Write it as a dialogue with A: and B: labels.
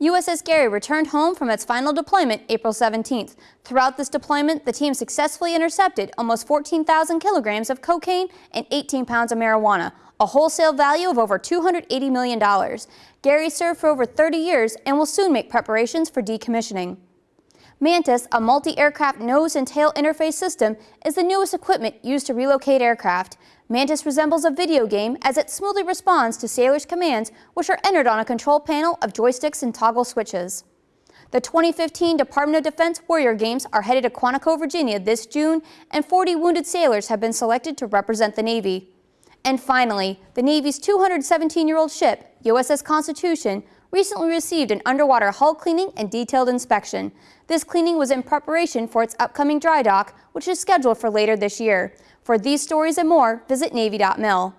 A: USS Gary returned home from its final deployment April 17th. Throughout this deployment, the team successfully intercepted almost 14,000 kilograms of cocaine and 18 pounds of marijuana, a wholesale value of over $280 million. Gary served for over 30 years and will soon make preparations for decommissioning. Mantis, a multi-aircraft nose and tail interface system, is the newest equipment used to relocate aircraft. Mantis resembles a video game as it smoothly responds to sailors' commands, which are entered on a control panel of joysticks and toggle switches. The 2015 Department of Defense Warrior Games are headed to Quantico, Virginia this June, and 40 wounded sailors have been selected to represent the Navy. And finally, the Navy's 217-year-old ship, USS Constitution, recently received an underwater hull cleaning and detailed inspection. This cleaning was in preparation for its upcoming dry dock, which is scheduled for later this year. For these stories and more, visit Navy.mil.